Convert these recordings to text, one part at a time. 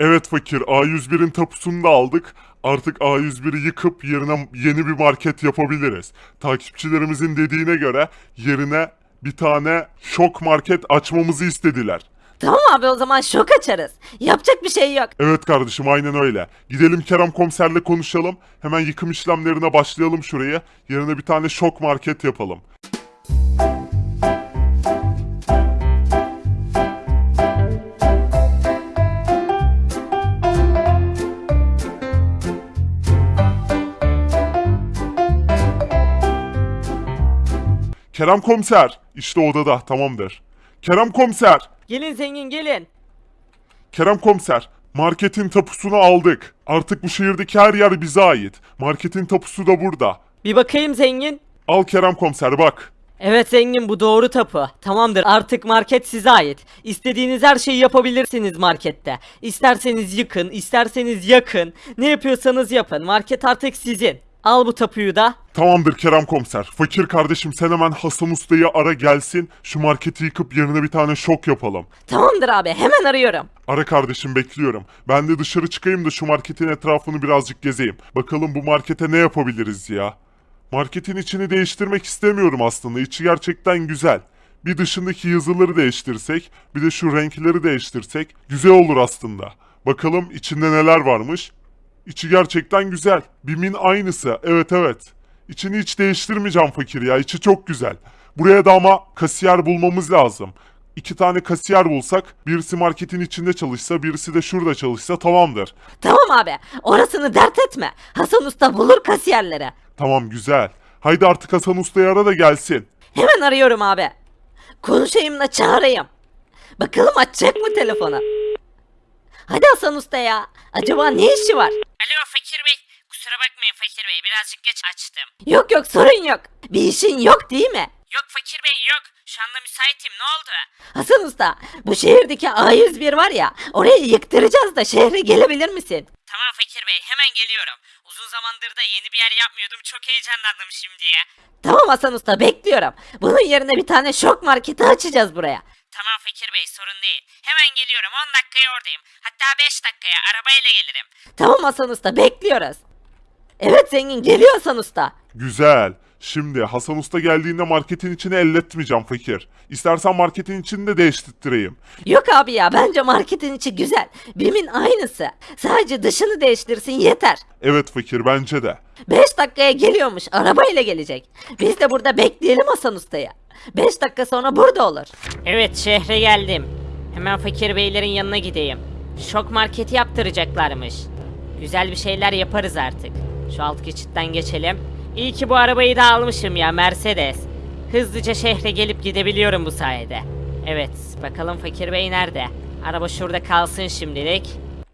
Evet fakir A101'in tapusunu da aldık. Artık A101'i yıkıp yerine yeni bir market yapabiliriz. Takipçilerimizin dediğine göre yerine bir tane şok market açmamızı istediler. Tamam abi o zaman şok açarız. Yapacak bir şey yok. Evet kardeşim aynen öyle. Gidelim Kerem komiserle konuşalım. Hemen yıkım işlemlerine başlayalım şuraya. Yerine bir tane şok market yapalım. Kerem komiser. işte odada tamamdır. Kerem komiser. Gelin zengin gelin. Kerem komiser, marketin tapusunu aldık. Artık bu şehirdeki her yer bize ait. Marketin tapusu da burada. Bir bakayım zengin. Al Kerem komiser bak. Evet zengin bu doğru tapu. Tamamdır artık market size ait. İstediğiniz her şeyi yapabilirsiniz markette. İsterseniz yıkın, isterseniz yakın. Ne yapıyorsanız yapın. Market artık sizin. Al bu tapuyu da. Tamamdır Kerem komiser. Fakir kardeşim sen hemen Hasan Usta'yı ara gelsin. Şu marketi yıkıp yerine bir tane şok yapalım. Tamamdır abi hemen arıyorum. Ara kardeşim bekliyorum. Ben de dışarı çıkayım da şu marketin etrafını birazcık gezeyim. Bakalım bu markete ne yapabiliriz ya. Marketin içini değiştirmek istemiyorum aslında. İçi gerçekten güzel. Bir dışındaki yazıları değiştirsek, bir de şu renkleri değiştirsek güzel olur aslında. Bakalım içinde neler varmış. İçi gerçekten güzel. Bim'in aynısı. Evet evet. İçini hiç değiştirmeyeceğim fakir ya. İçi çok güzel. Buraya da ama kasiyer bulmamız lazım. İki tane kasiyer bulsak, birisi marketin içinde çalışsa, birisi de şurada çalışsa tamamdır. Tamam abi orasını dert etme. Hasan Usta bulur kasiyerleri. Tamam güzel. Haydi artık Hasan Usta'yı ara da gelsin. Hemen arıyorum abi. Konuşayım da çağırayım. Bakalım açacak mı telefonu? Hadi Hasan Usta ya. Acaba ne işi var? Alo Fakir Bey. Kusura bakmayın Fakir Bey birazcık geç açtım. Yok yok sorun yok. Bir işin yok değil mi? Yok Fakir Bey yok. Şu anda müsaitim ne oldu? Hasan Usta bu şehirdeki A101 var ya orayı yıktıracağız da şehre gelebilir misin? Tamam Fakir Bey hemen geliyorum. Uzun zamandır da yeni bir yer yapmıyordum. Çok heyecanlandım şimdiye. Tamam Hasan Usta bekliyorum. Bunun yerine bir tane şok marketi açacağız buraya. Tamam Fakir Bey sorun değil. Hemen geliyorum 10 dakikaya oradayım. Hatta 5 dakikaya arabayla gelirim. Tamam Hasan Usta bekliyoruz. Evet zengin geliyor Hasan Usta. Güzel. Şimdi Hasan Usta geldiğinde marketin içini elletmeyeceğim fakir. İstersen marketin içini de değiştireyim. Yok abi ya bence marketin içi güzel. Bim'in aynısı. Sadece dışını değiştirsin yeter. Evet fakir bence de. 5 dakikaya geliyormuş arabayla gelecek. Biz de burada bekleyelim Hasan Usta'yı. 5 dakika sonra burada olur. Evet şehre geldim. Hemen Fakir Beylerin yanına gideyim. Şok marketi yaptıracaklarmış. Güzel bir şeyler yaparız artık. Şu alt geçitten geçelim. İyi ki bu arabayı da almışım ya Mercedes. Hızlıca şehre gelip gidebiliyorum bu sayede. Evet bakalım Fakir Bey nerede? Araba şurada kalsın şimdilik.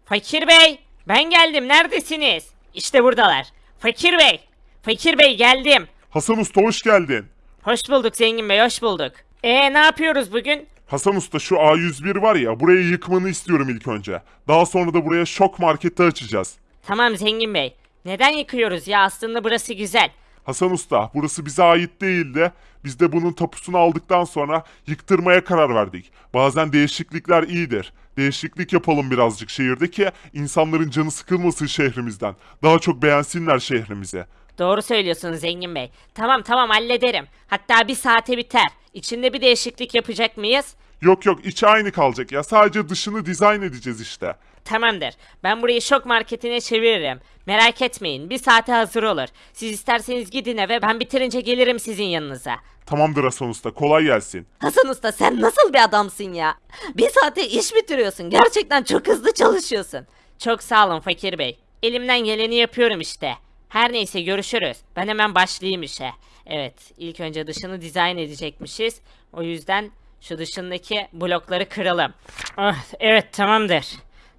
Fakir Bey ben geldim neredesiniz? İşte buradalar. Fakir Bey. Fakir Bey geldim. Hasan Usta hoş geldin. Hoş bulduk Zengin Bey hoş bulduk. E ne yapıyoruz bugün? Hasan Usta şu A101 var ya burayı yıkmanı istiyorum ilk önce. Daha sonra da buraya şok marketi açacağız. Tamam Zengin Bey. Neden yıkıyoruz ya aslında burası güzel. Hasan Usta burası bize ait değil de biz de bunun tapusunu aldıktan sonra yıktırmaya karar verdik. Bazen değişiklikler iyidir. Değişiklik yapalım birazcık şehirde ki insanların canı sıkılmasın şehrimizden. Daha çok beğensinler şehrimizi. Doğru söylüyorsun Zengin Bey. Tamam tamam hallederim. Hatta bir saate biter. İçinde bir değişiklik yapacak mıyız? Yok yok içi aynı kalacak ya sadece dışını dizayn edeceğiz işte. Tamamdır. Ben burayı şok marketine çeviririm. Merak etmeyin. Bir saate hazır olur. Siz isterseniz gidin eve ben bitirince gelirim sizin yanınıza. Tamamdır Hasan Usta kolay gelsin. Hasan Usta sen nasıl bir adamsın ya? Bir saate iş bitiriyorsun. Gerçekten çok hızlı çalışıyorsun. Çok sağ olun Fakir Bey. Elimden geleni yapıyorum işte. Her neyse görüşürüz. Ben hemen başlayayım işe. Evet, ilk önce dışını dizayn edecekmişiz. O yüzden şu dışındaki blokları kıralım. Oh, evet tamamdır.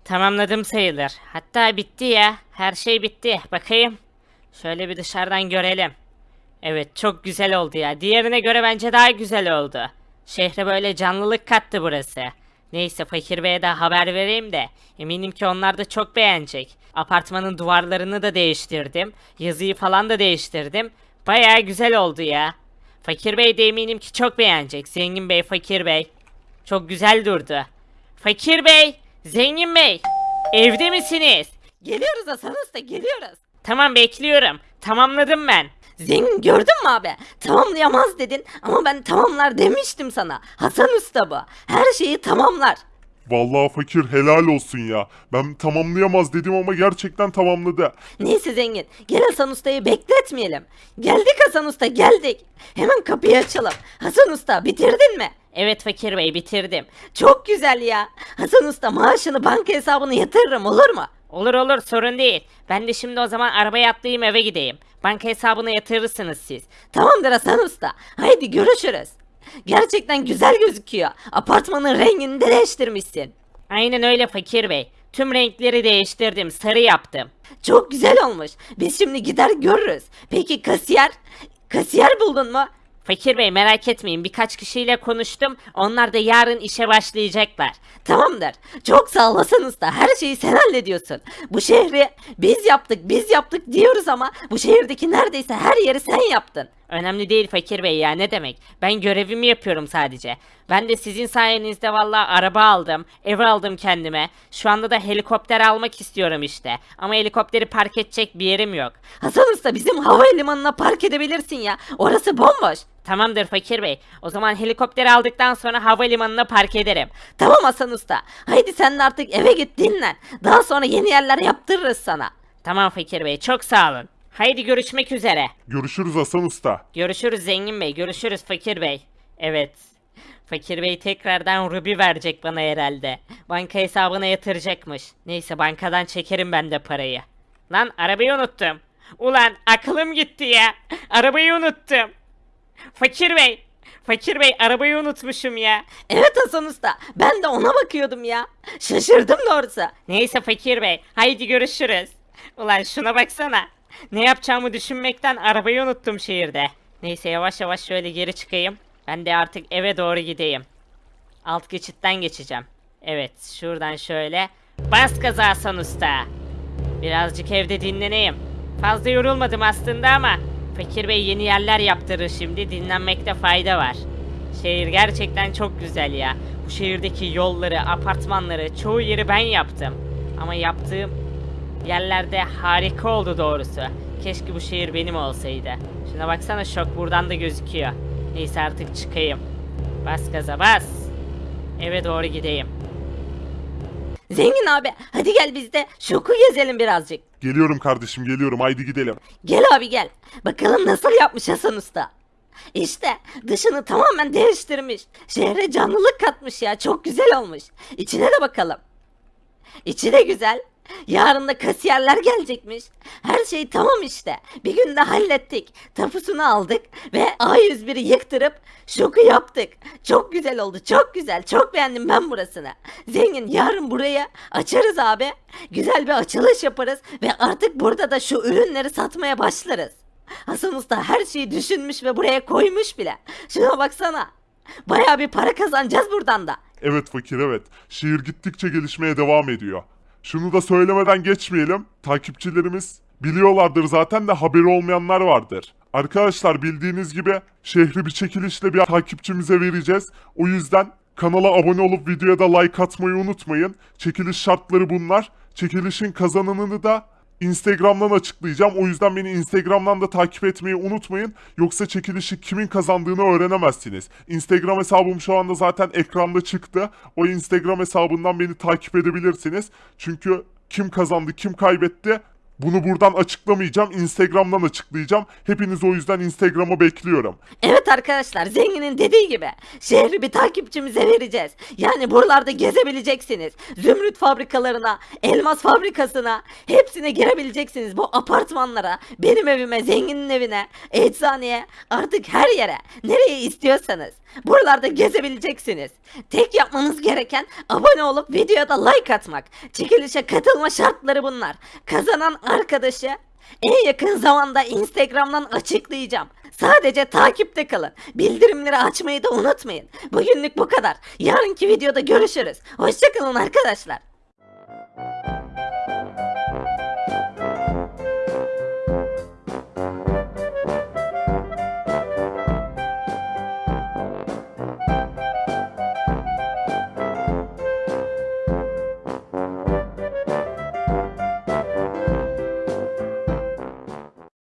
Tamamladım sayılır. Hatta bitti ya. Her şey bitti. Bakayım. Şöyle bir dışarıdan görelim. Evet çok güzel oldu ya. Diğerine göre bence daha güzel oldu. Şehre böyle canlılık kattı burası. Neyse Fakir Bey'e de haber vereyim de eminim ki onlar da çok beğenecek. Apartmanın duvarlarını da değiştirdim. Yazıyı falan da değiştirdim. Baya güzel oldu ya. Fakir Bey de eminim ki çok beğenecek. Zengin Bey, Fakir Bey. Çok güzel durdu. Fakir Bey, Zengin Bey. Evde misiniz? Geliyoruz Hasan Usta geliyoruz. Tamam bekliyorum. Tamamladım ben. Zengin gördün mü abi? Tamamlayamaz dedin ama ben tamamlar demiştim sana. Hasan Usta bu. Her şeyi tamamlar. Vallahi fakir helal olsun ya. Ben tamamlayamaz dedim ama gerçekten tamamladı. Neyse zengin gel Hasan Usta'yı bekletmeyelim. Geldik Hasan Usta geldik. Hemen kapıyı açalım. Hasan Usta bitirdin mi? Evet Fakir Bey bitirdim. Çok güzel ya. Hasan Usta maaşını banka hesabına yatırırım olur mu? Olur olur sorun değil. Ben de şimdi o zaman arabaya atlayayım eve gideyim. Banka hesabına yatırırsınız siz. Tamamdır Hasan Usta. Haydi görüşürüz. Gerçekten güzel gözüküyor. Apartmanın rengini de değiştirmişsin. Aynen öyle Fakir Bey. Tüm renkleri değiştirdim. Sarı yaptım. Çok güzel olmuş. Biz şimdi gider görürüz. Peki kasiyer? Kasiyer buldun mu? Fakir Bey merak etmeyin birkaç kişiyle konuştum. Onlar da yarın işe başlayacaklar. Tamamdır. Çok sağ olasın usta. Her şeyi sen hallediyorsun. Bu şehri biz yaptık, biz yaptık diyoruz ama bu şehirdeki neredeyse her yeri sen yaptın. Önemli değil Fakir Bey ya ne demek. Ben görevimi yapıyorum sadece. Ben de sizin sayenizde valla araba aldım, ev aldım kendime. Şu anda da helikopter almak istiyorum işte. Ama helikopteri park edecek bir yerim yok. Hasan usta bizim havalimanına park edebilirsin ya. Orası bomboş. Tamamdır Fakir Bey. O zaman helikopteri aldıktan sonra havalimanına park ederim. Tamam Hasan usta. Haydi sen de artık eve git dinlen. Daha sonra yeni yerler yaptırırız sana. Tamam Fakir Bey çok sağ olun. Haydi görüşmek üzere. Görüşürüz Hasan Usta. Görüşürüz Zengin Bey, görüşürüz Fakir Bey. Evet. Fakir Bey tekrardan rubi verecek bana herhalde. Banka hesabına yatıracakmış. Neyse bankadan çekerim ben de parayı. Lan arabayı unuttum. Ulan aklım gitti ya. Arabayı unuttum. Fakir Bey. Fakir Bey arabayı unutmuşum ya. Evet Hasan usta. Ben de ona bakıyordum ya. Şaşırdım doğrusu. Neyse Fakir Bey. Haydi görüşürüz. Ulan şuna baksana. Ne yapacağımı düşünmekten arabayı unuttum şehirde. Neyse yavaş yavaş şöyle geri çıkayım. Ben de artık eve doğru gideyim. Alt geçitten geçeceğim. Evet şuradan şöyle. Bas gaza Hasan Usta. Birazcık evde dinleneyim. Fazla yorulmadım aslında ama Fakir Bey yeni yerler yaptırır şimdi dinlenmekte fayda var. Şehir gerçekten çok güzel ya. Bu şehirdeki yolları, apartmanları, çoğu yeri ben yaptım. Ama yaptığım yerlerde harika oldu doğrusu. Keşke bu şehir benim olsaydı. Şuna baksana şok buradan da gözüküyor. Neyse artık çıkayım. Bas gaza bas. Eve doğru gideyim. Zengin abi hadi gel biz de şoku gezelim birazcık. Geliyorum kardeşim geliyorum haydi gidelim. Gel abi gel. Bakalım nasıl yapmış Hasan Usta. İşte dışını tamamen değiştirmiş. Şehre canlılık katmış ya. Çok güzel olmuş. İçine de bakalım. İçi de güzel. Yarın da kasiyerler gelecekmiş. Her şey tamam işte. Bir günde hallettik. Tapusunu aldık ve A101'i yıktırıp şoku yaptık. Çok güzel oldu. Çok güzel. Çok beğendim ben burasını. Zengin yarın buraya açarız abi. Güzel bir açılış yaparız ve artık burada da şu ürünleri satmaya başlarız. Hasan Usta her şeyi düşünmüş ve buraya koymuş bile. Şuna baksana. Baya bir para kazanacağız buradan da. Evet fakir evet. Şehir gittikçe gelişmeye devam ediyor. Şunu da söylemeden geçmeyelim. Takipçilerimiz biliyorlardır zaten de haberi olmayanlar vardır. Arkadaşlar bildiğiniz gibi şehri bir çekilişle bir takipçimize vereceğiz. O yüzden kanala abone olup videoya da like atmayı unutmayın. Çekiliş şartları bunlar. Çekilişin kazananını da Instagram'dan açıklayacağım. O yüzden beni Instagram'dan da takip etmeyi unutmayın. Yoksa çekilişi kimin kazandığını öğrenemezsiniz. Instagram hesabım şu anda zaten ekranda çıktı. O Instagram hesabından beni takip edebilirsiniz. Çünkü kim kazandı, kim kaybetti bunu buradan açıklamayacağım. Instagram'dan açıklayacağım. Hepiniz o yüzden Instagram'a bekliyorum. Evet arkadaşlar zenginin dediği gibi şehri bir takipçimize vereceğiz. Yani buralarda gezebileceksiniz. Zümrüt fabrikalarına, elmas fabrikasına hepsine girebileceksiniz. Bu apartmanlara, benim evime, zenginin evine, eczaneye artık her yere nereye istiyorsanız. Buralarda gezebileceksiniz. Tek yapmanız gereken abone olup videoya da like atmak. Çekilişe katılma şartları bunlar. Kazanan arkadaşı en yakın zamanda Instagram'dan açıklayacağım. Sadece takipte kalın. Bildirimleri açmayı da unutmayın. Bugünlük bu kadar. Yarınki videoda görüşürüz. Hoşçakalın arkadaşlar.